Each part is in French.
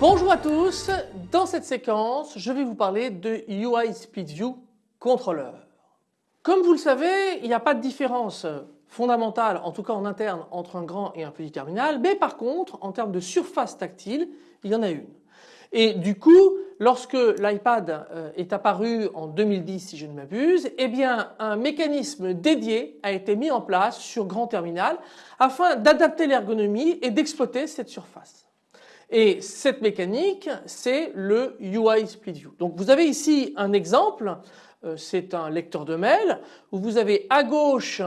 Bonjour à tous, dans cette séquence je vais vous parler de UI SpeedView Controller. Comme vous le savez il n'y a pas de différence fondamentale en tout cas en interne entre un grand et un petit terminal mais par contre en termes de surface tactile il y en a une. Et du coup lorsque l'iPad euh, est apparu en 2010 si je ne m'abuse eh bien un mécanisme dédié a été mis en place sur grand terminal afin d'adapter l'ergonomie et d'exploiter cette surface. Et cette mécanique, c'est le UI Split View. Donc vous avez ici un exemple, euh, c'est un lecteur de mail où vous avez à gauche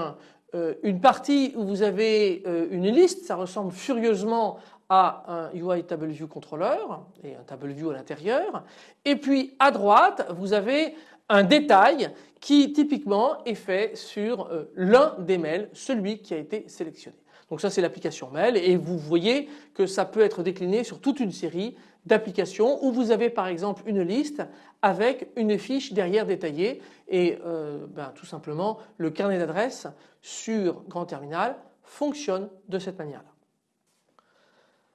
une partie où vous avez euh, une liste, ça ressemble furieusement à un UI Table View Controller et un Table View à l'intérieur. Et puis à droite, vous avez un détail qui typiquement est fait sur l'un des mails, celui qui a été sélectionné. Donc ça c'est l'application mail et vous voyez que ça peut être décliné sur toute une série d'applications où vous avez par exemple une liste avec une fiche derrière détaillée et euh, ben, tout simplement le carnet d'adresses sur Grand Terminal fonctionne de cette manière-là.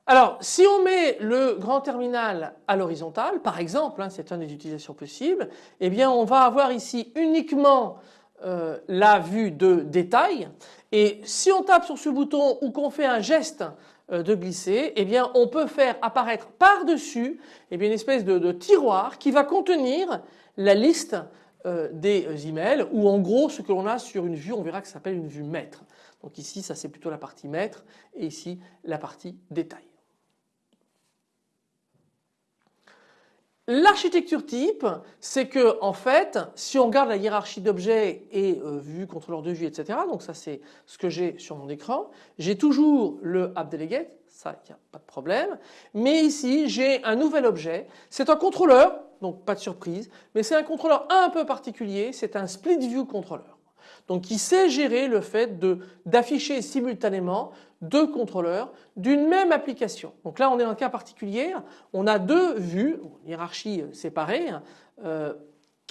Alors si on met le grand terminal à l'horizontale par exemple, hein, c'est une des utilisations possibles, eh bien on va avoir ici uniquement euh, la vue de détail et si on tape sur ce bouton ou qu'on fait un geste euh, de glisser, eh bien on peut faire apparaître par-dessus eh une espèce de, tiroir qui va contenir la liste euh, des emails ou en gros ce que l'on a sur une vue, on verra que ça s'appelle une vue maître. Donc ici ça c'est plutôt la partie maître et ici la partie détail. L'architecture type, c'est que en fait, si on regarde la hiérarchie d'objets et euh, vue, contrôleur de vue, etc. Donc ça c'est ce que j'ai sur mon écran. J'ai toujours le AppDelegate, ça il n'y a pas de problème. Mais ici j'ai un nouvel objet. C'est un contrôleur, donc pas de surprise, mais c'est un contrôleur un peu particulier. C'est un split view controller. Donc qui sait gérer le fait d'afficher simultanément deux contrôleurs d'une même application. Donc là on est dans un cas particulier, on a deux vues, hiérarchie séparée, euh,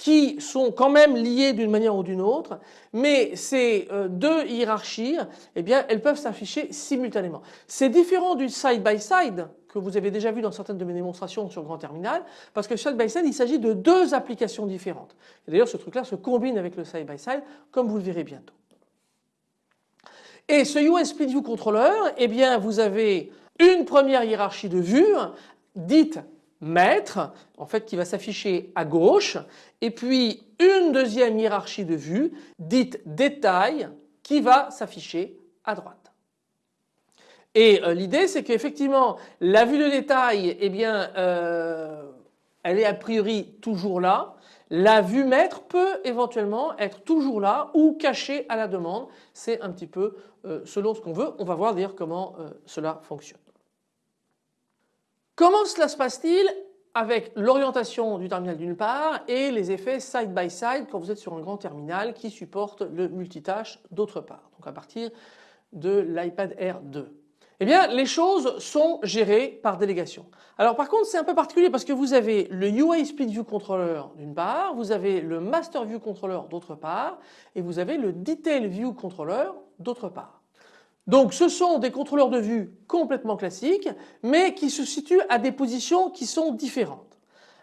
qui sont quand même liées d'une manière ou d'une autre, mais ces euh, deux hiérarchies, eh bien, elles peuvent s'afficher simultanément. C'est différent du side by side que vous avez déjà vu dans certaines de mes démonstrations sur Grand Terminal, parce que side by side, il s'agit de deux applications différentes. D'ailleurs, ce truc-là se combine avec le side by side, comme vous le verrez bientôt. Et ce USB View Controller, eh bien, vous avez une première hiérarchie de vues, dite maître, en fait qui va s'afficher à gauche, et puis une deuxième hiérarchie de vues, dite détail, qui va s'afficher à droite. Et euh, l'idée c'est qu'effectivement la vue de détail, eh bien, euh, elle est a priori toujours là, la vue maître peut éventuellement être toujours là ou cachée à la demande. C'est un petit peu euh, selon ce qu'on veut. On va voir d'ailleurs comment cela fonctionne. Comment cela se passe-t-il avec l'orientation du terminal d'une part et les effets side by side quand vous êtes sur un grand terminal qui supporte le multitâche d'autre part. Donc à partir de l'iPad Air 2. Eh bien les choses sont gérées par délégation. Alors par contre c'est un peu particulier parce que vous avez le UI Speed View Controller d'une part, vous avez le Master View Controller d'autre part et vous avez le Detail View Controller d'autre part. Donc ce sont des contrôleurs de vue complètement classiques mais qui se situent à des positions qui sont différentes.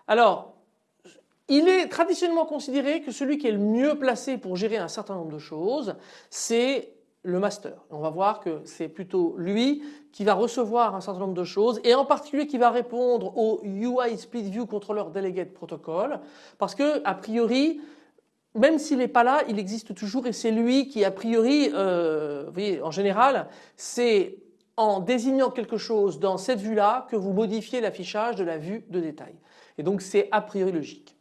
Alors il est traditionnellement considéré que celui qui est le mieux placé pour gérer un certain nombre de choses c'est le master. On va voir que c'est plutôt lui qui va recevoir un certain nombre de choses et en particulier qui va répondre au UI Split View Controller Delegate Protocol parce que a priori même s'il n'est pas là, il existe toujours et c'est lui qui a priori, euh, vous voyez, en général, c'est en désignant quelque chose dans cette vue-là que vous modifiez l'affichage de la vue de détail. Et donc c'est a priori logique.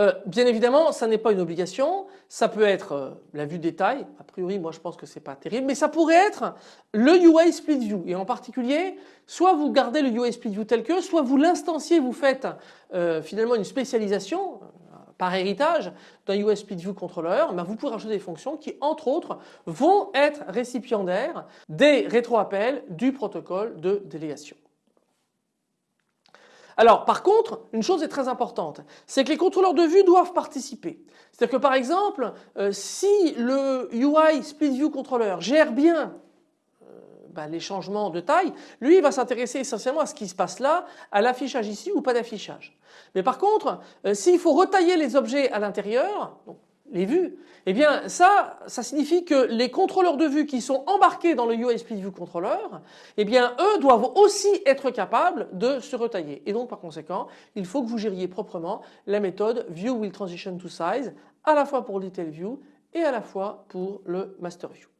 Euh, bien évidemment, ça n'est pas une obligation. Ça peut être euh, la vue détail. A priori, moi, je pense que c'est pas terrible, mais ça pourrait être le UI Split View. Et en particulier, soit vous gardez le UI Split View tel que, soit vous l'instanciez, vous faites finalement une spécialisation. Par héritage d'un Split View Controller, ben, vous pouvez rajouter des fonctions qui, entre autres, vont être récipiendaires des rétroappels du protocole de délégation. Alors par contre, une chose est très importante, c'est que les contrôleurs de vue doivent participer. C'est-à-dire que par exemple, euh, si le UI Split Controller gère bien bah, les changements de taille, lui il va s'intéresser essentiellement à ce qui se passe là, à l'affichage ici ou pas d'affichage. Mais par contre, euh, s'il faut retailler les objets à l'intérieur, les vues, eh bien ça, ça signifie que les contrôleurs de vue qui sont embarqués dans le Split View eh bien eux doivent aussi être capables de se retailler. Et donc par conséquent, il faut que vous gériez proprement la méthode View Will Transition to Size à la fois pour Detail View et à la fois pour le Master View.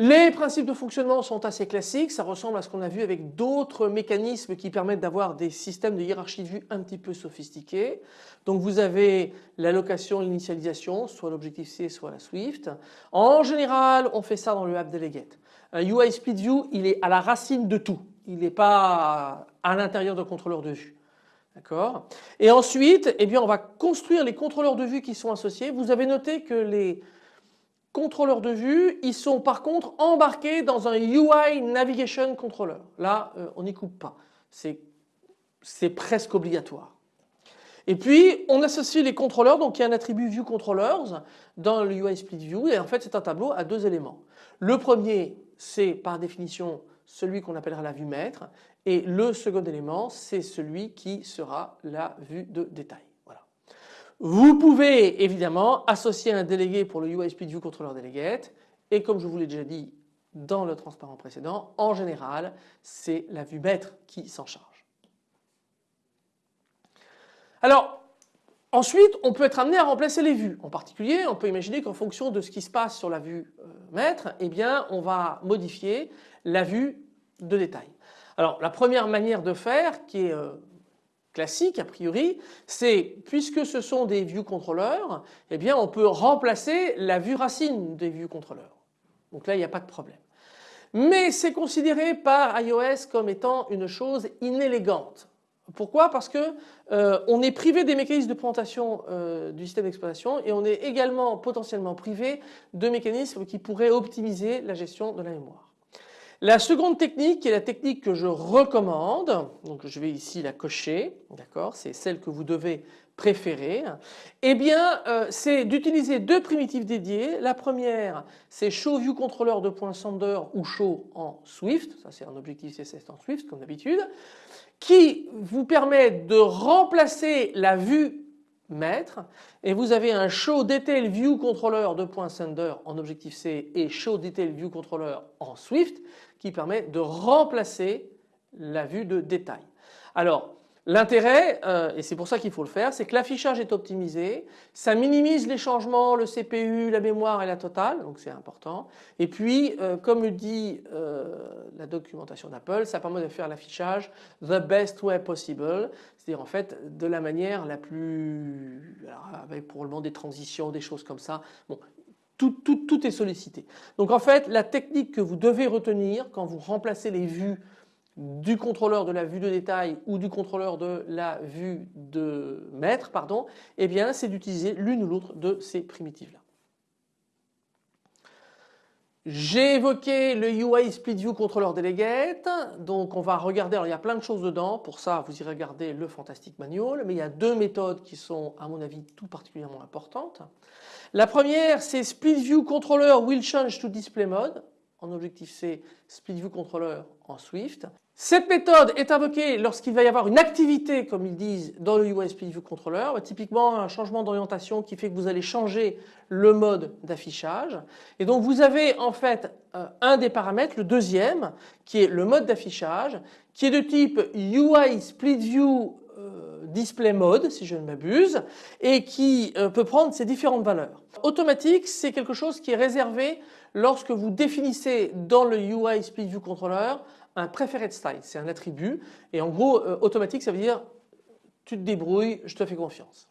Les principes de fonctionnement sont assez classiques, ça ressemble à ce qu'on a vu avec d'autres mécanismes qui permettent d'avoir des systèmes de hiérarchie de vue un petit peu sophistiqués. Donc vous avez l'allocation, l'initialisation, soit l'objectif C, soit la Swift. En général, on fait ça dans le app delegate. Un UI Split il est à la racine de tout. Il n'est pas à l'intérieur d'un contrôleur de vue. D'accord? Et ensuite, eh on va construire les contrôleurs de vue qui sont associés. Vous avez noté que les contrôleurs de vue, ils sont par contre embarqués dans un UI Navigation Controller. Là, euh, on n'y coupe pas. C'est presque obligatoire. Et puis, on associe les contrôleurs, donc il y a un attribut View Controllers dans le UI Split View et en fait c'est un tableau à deux éléments. Le premier, c'est par définition celui qu'on appellera la vue maître et le second élément, c'est celui qui sera la vue de détail. Vous pouvez évidemment associer un délégué pour le UI Split View Controller Delegate et comme je vous l'ai déjà dit dans le transparent précédent, en général c'est la vue maître qui s'en charge. Alors ensuite on peut être amené à remplacer les vues. En particulier on peut imaginer qu'en fonction de ce qui se passe sur la vue euh, maître, eh bien on va modifier la vue de détail. Alors la première manière de faire qui est euh, classique a priori, c'est puisque ce sont des view contrôleurs, eh bien on peut remplacer la vue racine des view contrôleurs. Donc là il n'y a pas de problème. Mais c'est considéré par iOS comme étant une chose inélégante. Pourquoi? Parce que euh, on est privé des mécanismes de présentation euh, du système d'exploitation et on est également potentiellement privé de mécanismes qui pourraient optimiser la gestion de la mémoire. La seconde technique est la technique que je recommande, donc je vais ici la cocher, d'accord, c'est celle que vous devez préférer, eh bien euh, c'est d'utiliser deux primitives dédiées. La première c'est showViewController de .sender ou show en Swift, ça c'est un objectif CSS en Swift comme d'habitude, qui vous permet de remplacer la vue et vous avez un show detail view controller de .sender en objectif C et show detail view controller en Swift qui permet de remplacer la vue de détail. Alors L'intérêt, euh, et c'est pour ça qu'il faut le faire, c'est que l'affichage est optimisé, ça minimise les changements, le CPU, la mémoire et la totale, donc c'est important. Et puis, euh, comme le dit euh, la documentation d'Apple, ça permet de faire l'affichage the best way possible, c'est-à-dire en fait de la manière la plus, avec probablement des transitions, des choses comme ça. Bon, tout, tout, tout est sollicité. Donc en fait, la technique que vous devez retenir quand vous remplacez les vues du contrôleur de la vue de détail ou du contrôleur de la vue de maître, pardon, eh bien c'est d'utiliser l'une ou l'autre de ces primitives là. J'ai évoqué le UI Split View Controller Delegate, donc on va regarder, alors il y a plein de choses dedans, pour ça vous irez regarder le Fantastic Manual, mais il y a deux méthodes qui sont à mon avis tout particulièrement importantes. La première c'est Split View Controller Will Change to Display Mode, en objectif C, Split View Controller en Swift. Cette méthode est invoquée lorsqu'il va y avoir une activité, comme ils disent, dans le UI Split View Controller, typiquement un changement d'orientation qui fait que vous allez changer le mode d'affichage. Et donc vous avez en fait euh, un des paramètres, le deuxième, qui est le mode d'affichage, qui est de type UI Split View euh, Display Mode, si je ne m'abuse, et qui euh, peut prendre ces différentes valeurs. Automatique, c'est quelque chose qui est réservé lorsque vous définissez dans le UI Split View Controller un preferred style, c'est un attribut et en gros euh, automatique ça veut dire tu te débrouilles, je te fais confiance.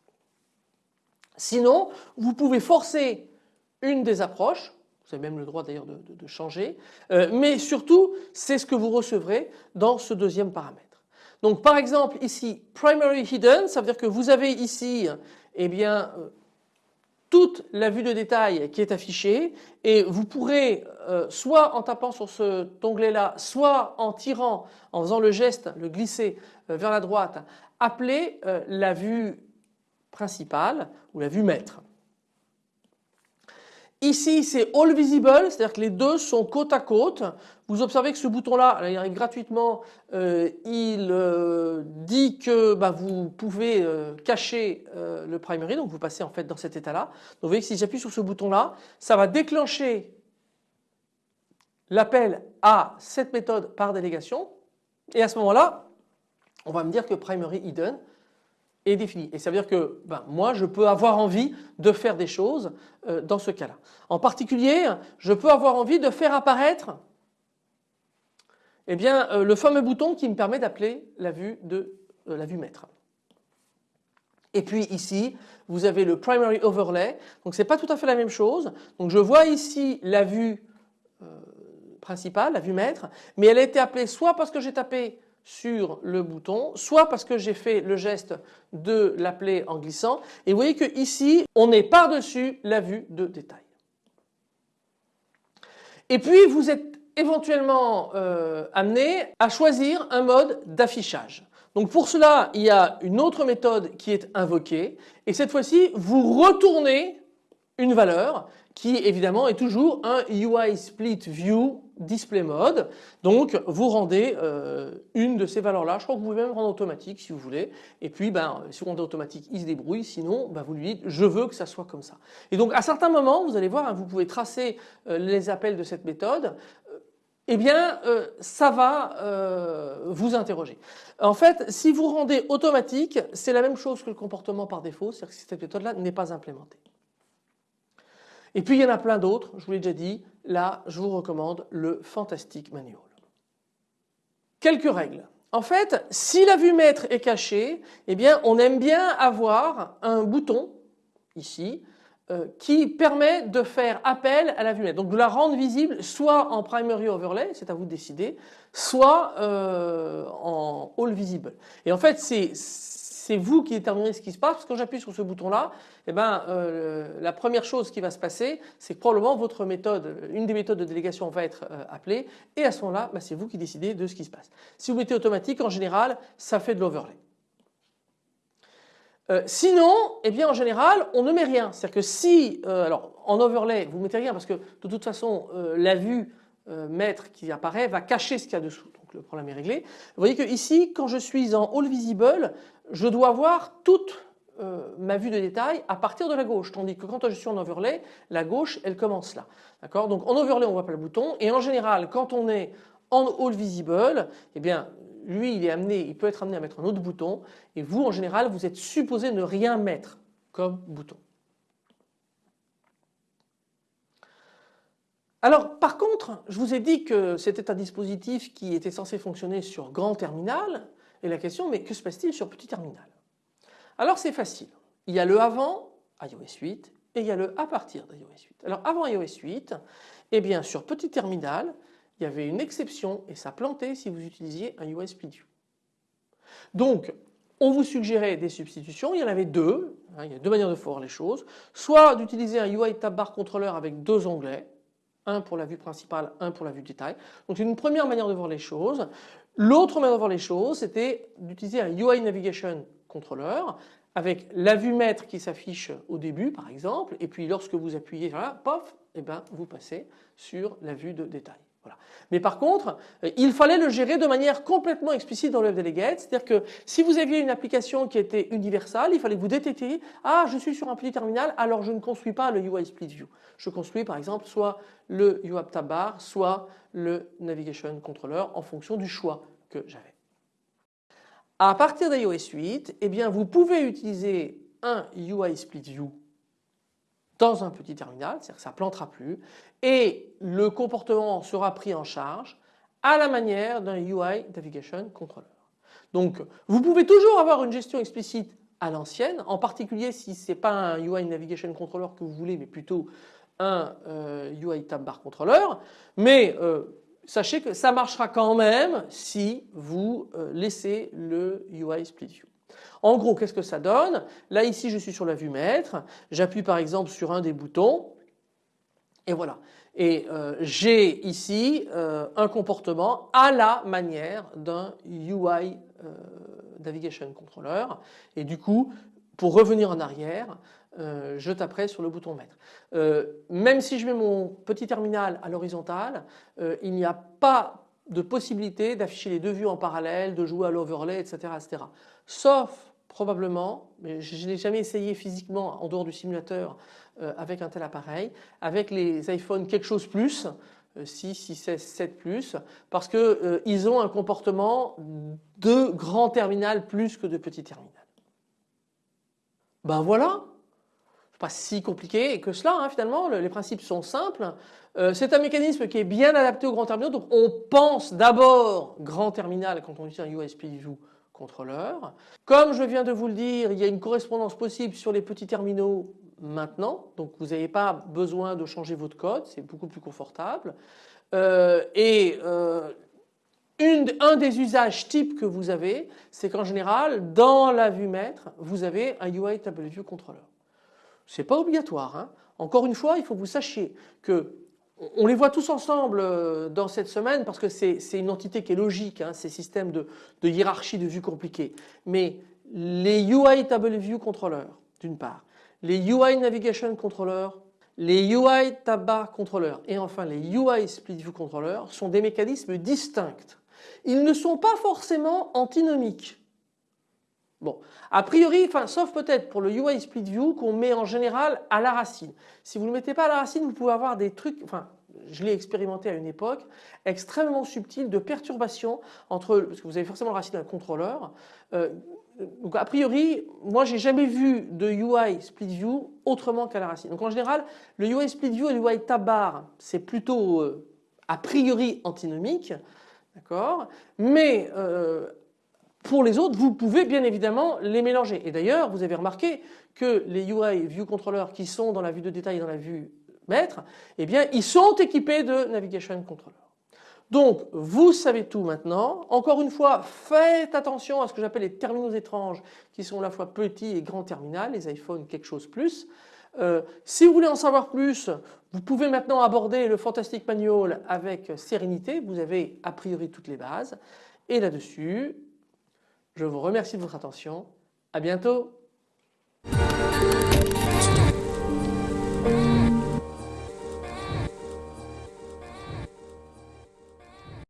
Sinon vous pouvez forcer une des approches, vous avez même le droit d'ailleurs de, changer, euh, mais surtout c'est ce que vous recevrez dans ce deuxième paramètre. Donc par exemple ici primary hidden, ça veut dire que vous avez ici eh bien euh, toute la vue de détail qui est affichée et vous pourrez euh, soit en tapant sur cet onglet là, soit en tirant, en faisant le geste, le glisser euh, vers la droite, appeler la vue principale ou la vue maître. Ici c'est All Visible, c'est-à-dire que les deux sont côte à côte. Vous observez que ce bouton-là, il arrive gratuitement, euh, il euh, dit que bah, vous pouvez euh, cacher le primary, donc vous passez en fait dans cet état-là. Donc vous voyez que si j'appuie sur ce bouton-là, ça va déclencher l'appel à cette méthode par délégation. Et à ce moment-là, on va me dire que primary hidden est défini. Et ça veut dire que ben, moi je peux avoir envie de faire des choses euh, dans ce cas-là. En particulier, je peux avoir envie de faire apparaître eh bien, euh, le fameux bouton qui me permet d'appeler la vue de euh, la vue maître. Et puis ici, vous avez le primary overlay. Donc c'est pas tout à fait la même chose. Donc je vois ici la vue principale, la vue maître, mais elle a été appelée soit parce que j'ai tapé sur le bouton, soit parce que j'ai fait le geste de l'appeler en glissant. Et vous voyez que ici, on est par-dessus la vue de détail. Et puis vous êtes éventuellement euh, amené à choisir un mode d'affichage. Donc pour cela, il y a une autre méthode qui est invoquée et cette fois-ci, vous retournez une valeur qui évidemment est toujours un UI Split View Display Mode. Donc vous rendez euh, une de ces valeurs-là. Je crois que vous pouvez même rendre automatique si vous voulez. Et puis ben, si vous rendez automatique, il se débrouille. Sinon, ben, vous lui dites je veux que ça soit comme ça. Et donc à certains moments, vous allez voir, hein, vous pouvez tracer euh, les appels de cette méthode euh, eh bien ça va vous interroger. En fait, si vous rendez automatique, c'est la même chose que le comportement par défaut, c'est-à-dire que cette méthode-là n'est pas implémentée. Et puis il y en a plein d'autres, je vous l'ai déjà dit, là je vous recommande le Fantastic Manual. Quelques règles. En fait, si la vue maître est cachée, eh bien on aime bien avoir un bouton ici euh, qui permet de faire appel à la vue maître. Donc de la rendre visible soit en primary overlay, c'est à vous de décider, soit euh, en all visible. Et en fait c'est c'est vous qui déterminez ce qui se passe parce que quand j'appuie sur ce bouton là eh ben, euh, la première chose qui va se passer c'est que probablement votre méthode, une des méthodes de délégation va être euh, appelée et à ce moment là bah, c'est vous qui décidez de ce qui se passe. Si vous mettez automatique en général ça fait de l'overlay. Euh, sinon, eh bien en général, on ne met rien. C'est-à-dire que si, alors en overlay, vous mettez rien parce que de toute façon, la vue maître qui apparaît va cacher ce qu'il y a dessous le problème est réglé. Vous voyez que ici, quand je suis en All Visible, je dois voir toute euh, ma vue de détail à partir de la gauche, tandis que quand je suis en overlay, la gauche elle commence là. Donc en overlay on voit pas le bouton et en général quand on est en all visible, eh bien lui il est amené, il peut être amené à mettre un autre bouton et vous en général vous êtes supposé ne rien mettre comme bouton. Alors par contre, je vous ai dit que c'était un dispositif qui était censé fonctionner sur grand terminal et la question mais que se passe-t-il sur petit terminal? Alors c'est facile. Il y a le avant iOS 8 et il y a le à partir d'iOS 8. Alors avant iOS 8, eh bien sur petit terminal, il y avait une exception et ça plantait si vous utilisiez un UI Split Donc on vous suggérait des substitutions, il y en avait deux, hein, il y a deux manières de faire les choses, soit d'utiliser un UI Tab Bar Controller avec deux onglets, un pour la vue principale, un pour la vue détail. Donc c'est une première manière de voir les choses. L'autre manière de voir les choses, c'était d'utiliser un UI Navigation Controller avec la vue maître qui s'affiche au début par exemple et puis lorsque vous appuyez là, pof, et eh ben, vous passez sur la vue de détail. Mais par contre, euh, il fallait le gérer de manière complètement explicite dans le Delegate, c'est-à-dire que si vous aviez une application qui était universelle, il fallait que vous détectiez « Ah, je suis sur un petit terminal, alors je ne construis pas le UI Split View. Je construis par exemple soit le UI Tab Bar, soit le Navigation Controller en fonction du choix que j'avais. À partir d'iOS 8, eh bien, vous pouvez utiliser un UI Split View dans un petit terminal, c'est-à-dire que ça ne plantera plus, et le comportement sera pris en charge à la manière d'un UI Navigation Controller. Donc vous pouvez toujours avoir une gestion explicite à l'ancienne, en particulier si ce n'est pas un UI Navigation Controller que vous voulez, mais plutôt un UI euh, Tab Bar Controller, mais euh, sachez que ça marchera quand même si vous euh, laissez le UI Split View. En gros, qu'est-ce que ça donne? Là ici je suis sur la vue maître, j'appuie par exemple sur un des boutons et voilà. Et euh, j'ai ici euh, un comportement à la manière d'un UI Navigation Controller et du coup pour revenir en arrière je taperai sur le bouton maître. même si je mets mon petit terminal à l'horizontale il n'y a pas de possibilité d'afficher les deux vues en parallèle, de jouer à l'overlay etc., etc. Sauf probablement, mais je n'ai jamais essayé physiquement en dehors du simulateur euh, avec un tel appareil, avec les iPhone quelque chose plus, 6, 6, 16, 7 plus, parce qu'ils euh, ont un comportement de grand terminal plus que de petit terminal. Ben voilà, pas si compliqué que cela hein, finalement, les principes sont simples. Euh, c'est un mécanisme qui est bien adapté au grand terminal, donc on pense d'abord grand terminal quand on utilise un View contrôleur. Comme je viens de vous le dire, il y a une correspondance possible sur les petits terminaux maintenant, donc vous n'avez pas besoin de changer votre code, c'est beaucoup plus confortable. Euh, et euh, un des usages types que vous avez, c'est qu'en général, dans la vue maître, vous avez un UI Table View Controller. Ce n'est pas obligatoire. Hein. Encore une fois, il faut que vous sachiez que on les voit tous ensemble euh, dans cette semaine parce que c'est une entité qui est logique, hein, ces systèmes de, hiérarchie de vue compliqués. Mais les UI Table View Controller, d'une part, les UI Navigation Controller, les UI Tab Controller et enfin les UI Split View Controller sont des mécanismes distincts. Ils ne sont pas forcément antinomiques. Bon, a priori, sauf peut-être pour le UI Split View qu'on met en général à la racine. Si vous ne le mettez pas à la racine, vous pouvez avoir des trucs, enfin, je l'ai expérimenté à une époque, extrêmement subtil de perturbation entre, parce que vous avez forcément la racine d'un contrôleur. Euh, donc a priori, moi j'ai jamais vu de UI Split View autrement qu'à la racine. Donc en général, le UI Split View et le UI Tab Bar, c'est plutôt euh, a priori antinomique, d'accord? Mais euh, pour les autres, vous pouvez bien évidemment les mélanger. Et d'ailleurs, vous avez remarqué que les UI View Controller qui sont dans la vue de détail et dans la vue maître, eh bien, ils sont équipés de Navigation Controller. Donc, vous savez tout maintenant. Encore une fois, faites attention à ce que j'appelle les terminaux étranges qui sont à la fois petits et grands terminaux, les iPhones quelque chose plus. Euh, si vous voulez en savoir plus, vous pouvez maintenant aborder le Fantastic Manual avec sérénité. Vous avez a priori toutes les bases. Et là-dessus, je vous remercie de votre attention. À bientôt.